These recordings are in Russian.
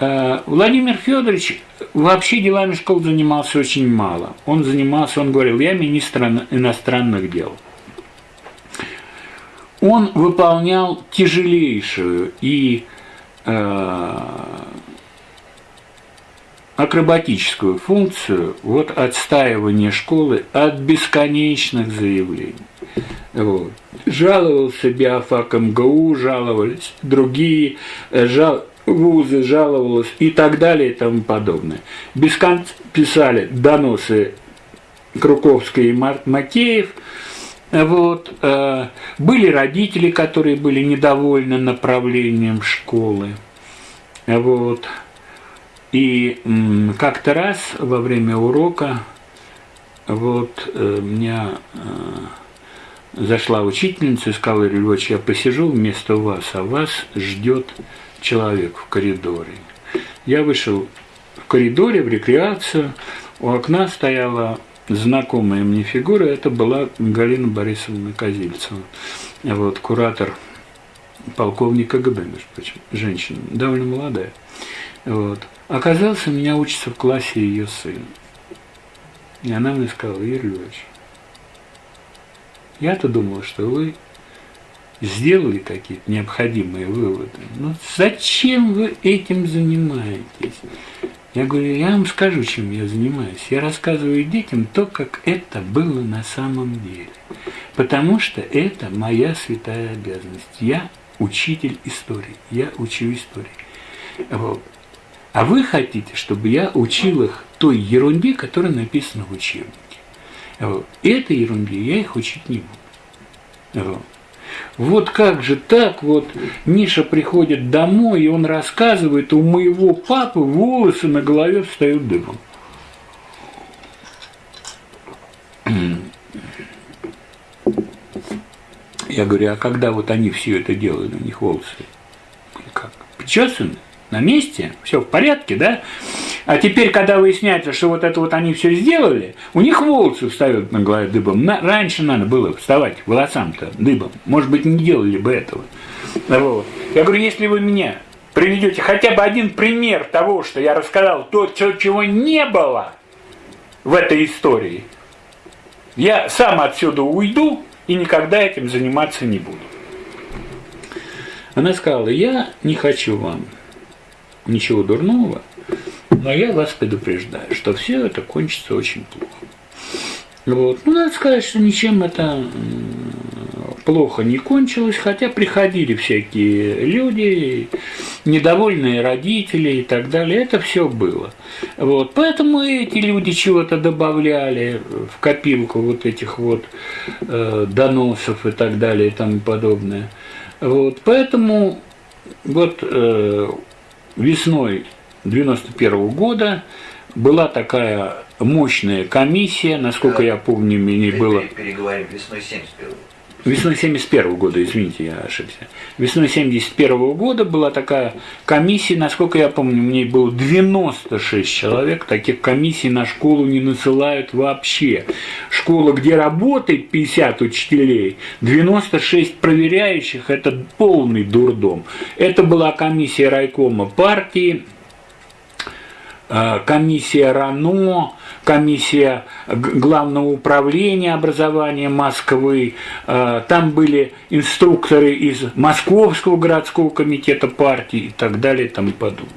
Э, Владимир Федорович вообще делами школ занимался очень мало. Он занимался, он говорил, я министр иностранных дел. Он выполнял тяжелейшую и э, акробатическую функцию вот отстаивания школы от бесконечных заявлений. Вот. Жаловался биофак МГУ, жаловались другие, э, жал, вузы жаловалась и так далее и тому подобное. Без конца писали доносы Круковской и Макеев. Вот. Э, были родители, которые были недовольны направлением школы. Вот. И как-то раз во время урока вот э, меня э, зашла учительница и сказала, Львович, я посижу вместо вас, а вас ждет человек в коридоре. Я вышел в коридоре, в рекреацию, у окна стояла знакомая мне фигура, это была Галина Борисовна Козильцева, вот, куратор полковника КГБ, между прочим, женщина, довольно молодая. Вот. Оказался, у меня учится в классе ее сын. И она мне сказала, Юрий Львович, я-то думала, что вы сделали какие-то необходимые выводы. Но зачем вы этим занимаетесь? Я говорю, я вам скажу, чем я занимаюсь. Я рассказываю детям то, как это было на самом деле. Потому что это моя святая обязанность. Я учитель истории. Я учу истории. Вот. А вы хотите, чтобы я учил их той ерунде, которая написана в учебнике. Вот. Этой ерунде я их учить не буду. Вот. Вот как же так вот Миша приходит домой, и он рассказывает, у моего папы волосы на голове встают дымом. Я говорю, а когда вот они все это делают, у них волосы как? Причесаны? На месте? Все в порядке, да? А теперь, когда выясняется, что вот это вот они все сделали, у них волосы встают на голове дыбом. На, раньше надо было вставать волосам-то дыбом. Может быть, не делали бы этого. Вот. Я говорю, если вы меня приведете хотя бы один пример того, что я рассказал, то, чего не было в этой истории, я сам отсюда уйду и никогда этим заниматься не буду. Она сказала, я не хочу вам ничего дурного, но я вас предупреждаю, что все это кончится очень плохо. Вот. Ну, надо сказать, что ничем это плохо не кончилось, хотя приходили всякие люди, недовольные родители и так далее, это все было. Вот. Поэтому эти люди чего-то добавляли в копилку вот этих вот э, доносов и так далее и тому подобное. Вот. Поэтому вот э, весной 91 года была такая мощная комиссия, насколько я помню, мне было... Переговорим, весной 71 Весной 71 года, извините, я ошибся. Весной 71 года была такая комиссия, насколько я помню, мне было 96 человек, таких комиссий на школу не насылают вообще. Школа, где работает 50 учителей, 96 проверяющих, это полный дурдом. Это была комиссия райкома партии, комиссия РАНО, комиссия Главного управления образования Москвы, э, там были инструкторы из Московского городского комитета партии и так далее и тому подобное.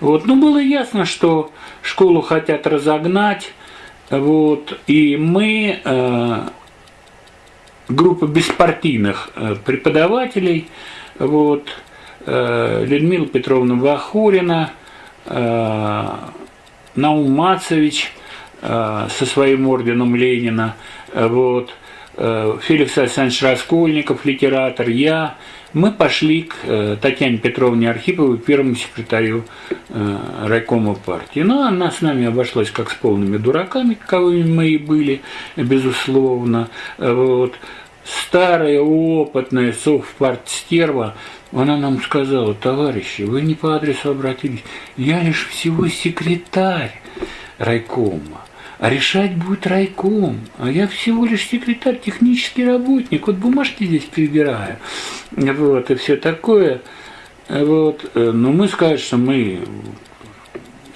Вот. Ну, было ясно, что школу хотят разогнать, вот, и мы, э, группа беспартийных преподавателей, вот, Людмила Петровна Вахурина – Э, Наум Мацевич э, со своим орденом Ленина, э, вот, Феликс Александрович Раскольников, литератор, я, мы пошли к Татьяне Петровне Архиповой, первому секретарю райкома партии. Ну, она с нами обошлась как с полными дураками, каковыми мы и были, безусловно. Вот. Старая, опытная совпартстерва, она нам сказала, товарищи, вы не по адресу обратились, я лишь всего секретарь райкома, а решать будет райком, а я всего лишь секретарь, технический работник, вот бумажки здесь прибираю, вот, и все такое. Вот, э, но мы сказать, что мы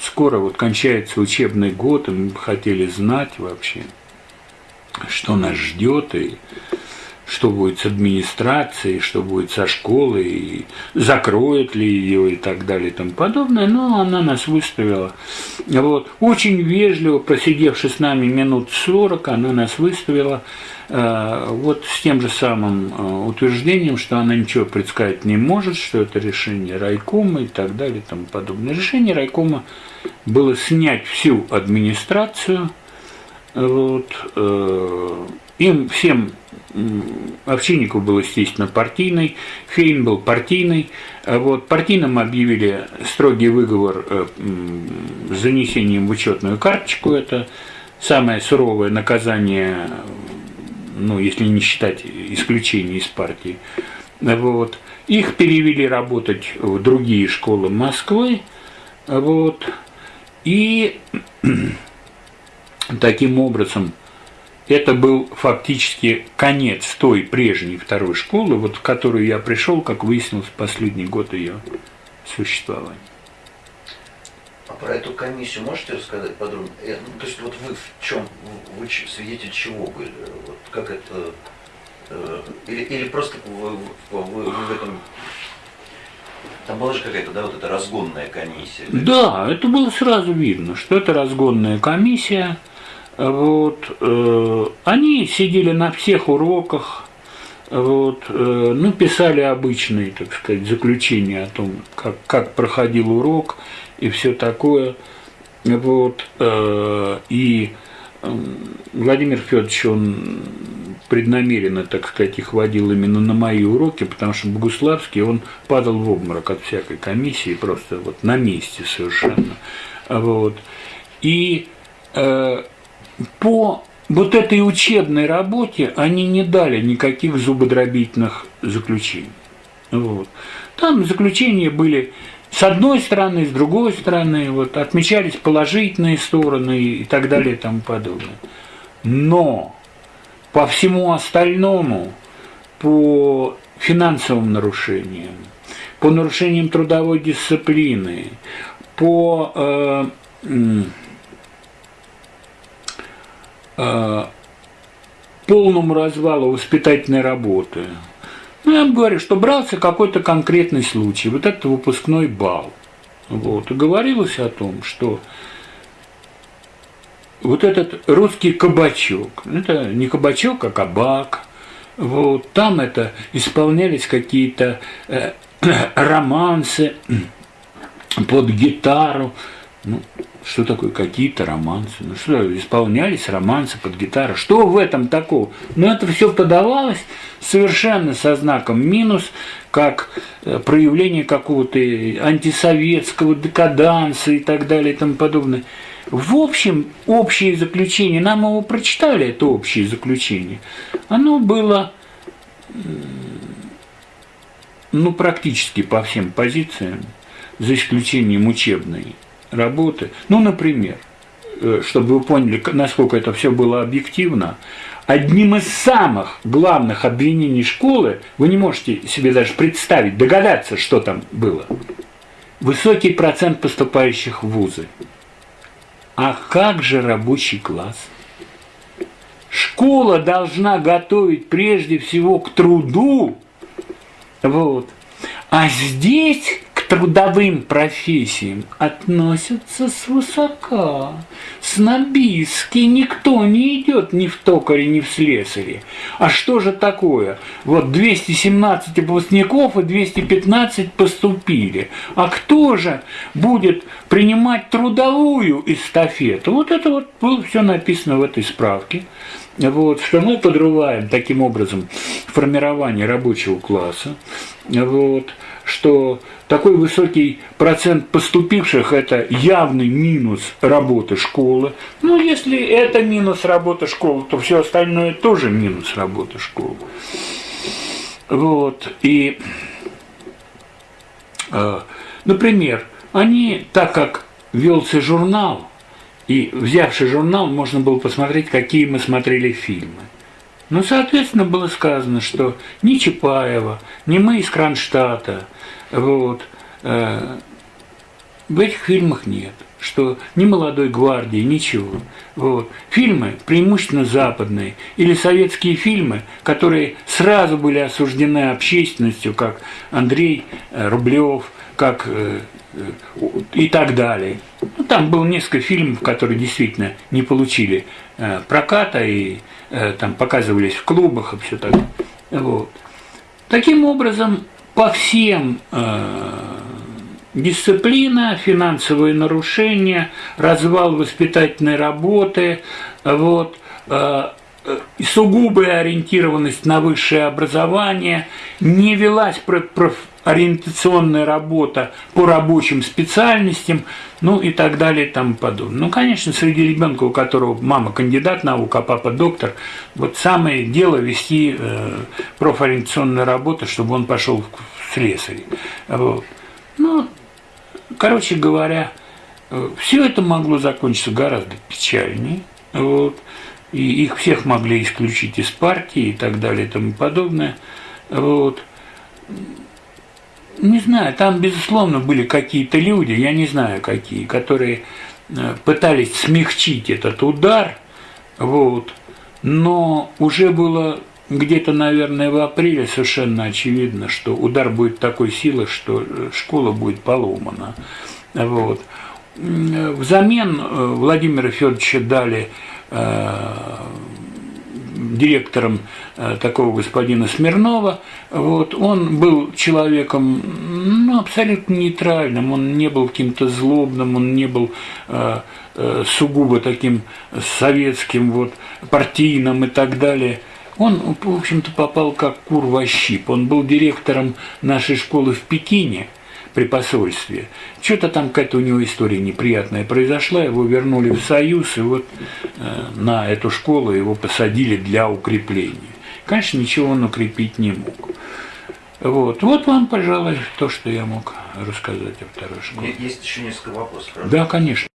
скоро вот кончается учебный год, и мы хотели знать вообще, что нас ждет, и что будет с администрацией, что будет со школой, и закроет ли ее и так далее и тому подобное. Но она нас выставила. Вот. Очень вежливо, просидевши с нами минут 40, она нас выставила э, вот с тем же самым э, утверждением, что она ничего предсказать не может, что это решение райкома и так далее и тому подобное. Решение райкома было снять всю администрацию, вот, э, им всем Овчинников был, естественно, партийный, Фейн был партийный. А вот, партийным объявили строгий выговор э, с занесением в учетную карточку. Это самое суровое наказание, ну, если не считать исключения из партии. Вот. Их перевели работать в другие школы Москвы. Вот. И таким образом это был фактически конец той прежней второй школы, вот в которую я пришел, как выяснилось, в последний год ее существования. А про эту комиссию можете рассказать подробно? Э, ну, то есть вот вы в чем, вы свидетель чего были? Вот как это, э, или, или просто вы, вы, вы в этом там была же какая-то, да, вот эта разгонная комиссия. Да, это было сразу видно, что это разгонная комиссия. Вот, э, они сидели на всех уроках, вот, э, ну, писали обычные, так сказать, заключения о том, как, как проходил урок и все такое. Вот, э, и Владимир Федорович, он преднамеренно, так сказать, их водил именно на мои уроки, потому что Богуславский, он падал в обморок от всякой комиссии, просто вот на месте совершенно. Вот. И э, по вот этой учебной работе они не дали никаких зубодробительных заключений. Вот. Там заключения были с одной стороны, с другой стороны, вот, отмечались положительные стороны и так далее и тому подобное. Но по всему остальному, по финансовым нарушениям, по нарушениям трудовой дисциплины, по э, полному развалу воспитательной работы. Ну, я говорю, что брался какой-то конкретный случай, вот это выпускной бал. Вот. И говорилось о том, что вот этот русский кабачок, это не кабачок, а кабак, вот, там это исполнялись какие-то э, романсы под гитару, ну, что такое какие-то романсы? Ну что, исполнялись романсы под гитару. Что в этом такого? Ну это все подавалось совершенно со знаком минус, как э, проявление какого-то антисоветского декаданса и так далее и тому подобное. В общем, общее заключение, нам его прочитали, это общее заключение, оно было ну, практически по всем позициям, за исключением учебной работы. Ну, например, э, чтобы вы поняли, насколько это все было объективно, одним из самых главных обвинений школы, вы не можете себе даже представить, догадаться, что там было. Высокий процент поступающих в вузы. А как же рабочий класс? Школа должна готовить прежде всего к труду. Вот. А здесь трудовым профессиям относятся свысока. Снобистски никто не идет ни в токаре, ни в слесаре. А что же такое? Вот 217 выпускников и 215 поступили. А кто же будет принимать трудовую эстафету? Вот это вот было все написано в этой справке. Вот, что мы подрываем таким образом формирование рабочего класса. Вот, что такой высокий процент поступивших – это явный минус работы школы. Ну, если это минус работы школы, то все остальное тоже минус работы школы. Вот, и, э, например, они, так как велся журнал, и взявший журнал, можно было посмотреть, какие мы смотрели фильмы. Ну, соответственно, было сказано, что ни Чапаева, ни мы из Кронштадта, вот, э, в этих фильмах нет что ни молодой гвардии, ничего. Вот. Фильмы преимущественно западные или советские фильмы, которые сразу были осуждены общественностью, как Андрей э, Рублев, как э, и так далее. Ну, там было несколько фильмов, которые действительно не получили проката и там показывались в клубах и все так. Вот. Таким образом, по всем дисциплина, финансовые нарушения, развал воспитательной работы, вот, э, э, сугубая ориентированность на высшее образование, не велась профориентационная работа по рабочим специальностям, ну и так далее и тому подобное. Ну, конечно, среди ребенка, у которого мама кандидат наук, а папа доктор, вот самое дело вести э, профориентационную работу, чтобы он пошел в слесарь. Вот. Ну, Короче говоря, все это могло закончиться гораздо печальнее. Вот, и их всех могли исключить из партии и так далее и тому подобное. Вот. Не знаю, там, безусловно, были какие-то люди, я не знаю какие, которые э, пытались смягчить этот удар, вот, но уже было где-то, наверное, в апреле совершенно очевидно, что удар будет такой силы, что э, школа будет поломана. Вот. Взамен э, Владимира Федоровича дали директором э, такого господина Смирнова. Вот, он был человеком ну, абсолютно нейтральным, он не был каким-то злобным, он не был э, э, сугубо таким советским, вот, партийным и так далее. Он, в общем-то, попал как кур во щип. Он был директором нашей школы в Пекине при посольстве. Что-то там какая-то у него история неприятная произошла, его вернули в Союз, и вот э, на эту школу его посадили для укрепления. Конечно, ничего он укрепить не мог. Вот. вот вам, пожалуй, то, что я мог рассказать о второй школе. Есть еще несколько вопросов. Да, конечно.